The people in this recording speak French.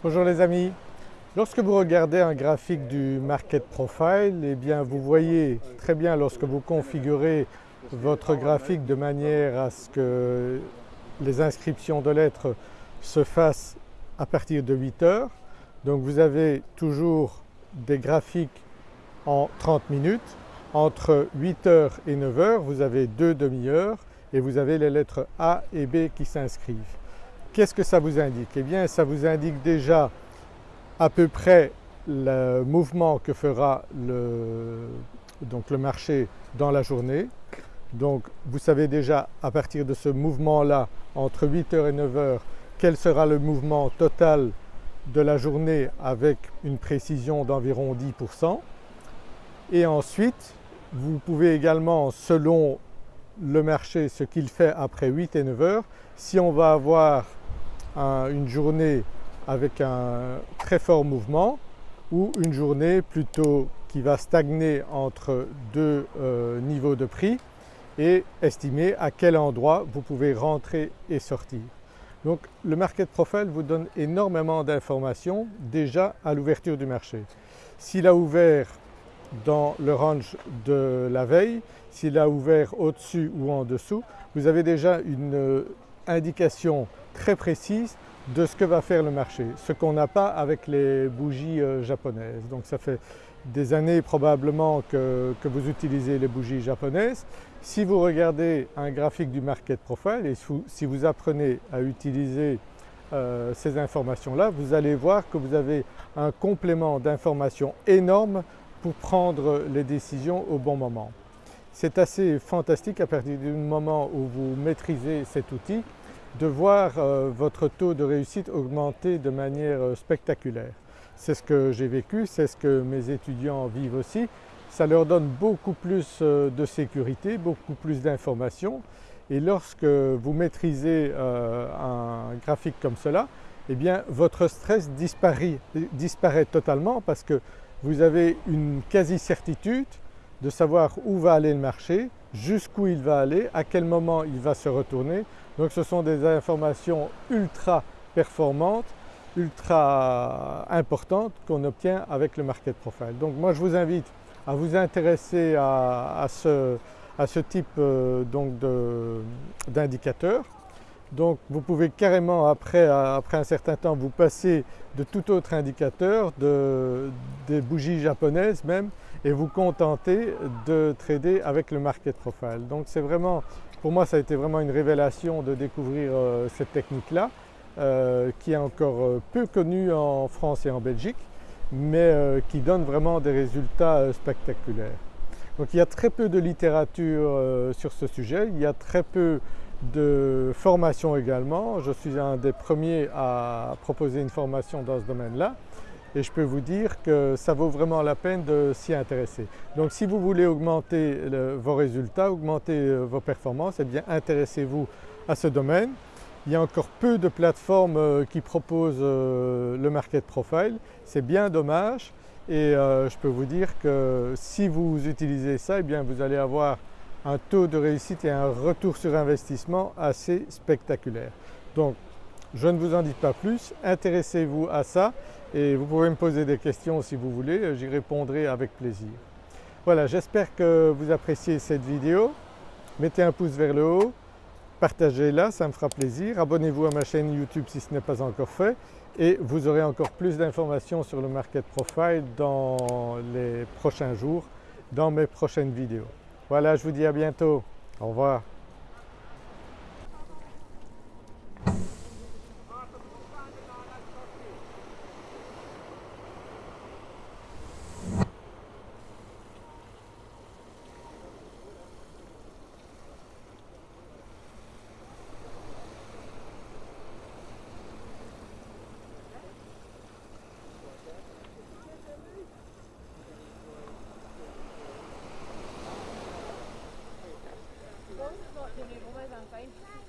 Bonjour les amis, lorsque vous regardez un graphique du Market Profile, eh bien vous voyez très bien lorsque vous configurez votre graphique de manière à ce que les inscriptions de lettres se fassent à partir de 8 heures. Donc vous avez toujours des graphiques en 30 minutes. Entre 8 heures et 9 heures, vous avez deux demi-heures et vous avez les lettres A et B qui s'inscrivent. Qu'est-ce que ça vous indique? Eh bien ça vous indique déjà à peu près le mouvement que fera le, donc le marché dans la journée. Donc vous savez déjà à partir de ce mouvement-là entre 8h et 9h quel sera le mouvement total de la journée avec une précision d'environ 10%. Et ensuite vous pouvez également selon le marché ce qu'il fait après 8 et 9 heures, si on va avoir une journée avec un très fort mouvement ou une journée plutôt qui va stagner entre deux euh, niveaux de prix et estimer à quel endroit vous pouvez rentrer et sortir. Donc le Market Profile vous donne énormément d'informations déjà à l'ouverture du marché. S'il a ouvert dans le range de la veille, s'il a ouvert au-dessus ou en dessous, vous avez déjà une indication très précise de ce que va faire le marché, ce qu'on n'a pas avec les bougies euh, japonaises. Donc ça fait des années probablement que, vous utilisez les bougies japonaises. Si vous regardez un graphique du Market Profile et si vous apprenez à utiliser euh, ces informations-là, vous allez voir que vous avez un complément d'informations énorme pour prendre les décisions au bon moment. C'est assez fantastique à partir du moment où vous maîtrisez cet outil de voir euh, votre taux de réussite augmenter de manière euh, spectaculaire. C'est ce que j'ai vécu, c'est ce que mes étudiants vivent aussi. Ça leur donne beaucoup plus euh, de sécurité, beaucoup plus d'informations et lorsque vous maîtrisez un graphique comme cela, eh bien votre stress disparaît, disparaît totalement parce que vous avez une quasi-certitude de savoir où va aller le marché, jusqu'où il va aller, à quel moment il va se retourner. Donc ce sont des informations ultra performantes, ultra importantes qu'on obtient avec le Market Profile. Donc moi je vous invite à vous intéresser à, ce, type euh, d'indicateur. Donc vous pouvez carrément après, après, un certain temps vous passer de tout autre indicateur, de, des bougies japonaises même, et vous contenter de trader avec le market profile. Donc c'est vraiment, pour moi ça a été vraiment une révélation de découvrir euh, cette technique-là euh, qui est encore euh, peu connue en France et en Belgique mais qui donne vraiment des résultats spectaculaires. Donc il y a très peu de littérature sur ce sujet, il y a très peu de formation également. Je suis un des premiers à proposer une formation dans ce domaine-là et je peux vous dire que ça vaut vraiment la peine de s'y intéresser. Donc si vous voulez augmenter vos résultats, augmenter euh, vos performances, eh bien intéressez-vous à ce domaine. Il y a encore peu de plateformes euh, qui proposent euh, le market profile, c'est bien dommage et je peux vous dire que si vous utilisez ça, eh bien vous allez avoir un taux de réussite et un retour sur investissement assez spectaculaire. Donc je ne vous en dis pas plus, intéressez-vous à ça et vous pouvez me poser des questions si vous voulez, j'y répondrai avec plaisir. Voilà, j'espère que vous appréciez cette vidéo. Mettez un pouce vers le haut, partagez-la, ça me fera plaisir. Abonnez-vous à ma chaîne YouTube si ce n'est pas encore fait et vous aurez encore plus d'informations sur le Market Profile dans les prochains jours, dans mes prochaines vidéos. Voilà, je vous dis à bientôt. Au revoir. 你老买啥子？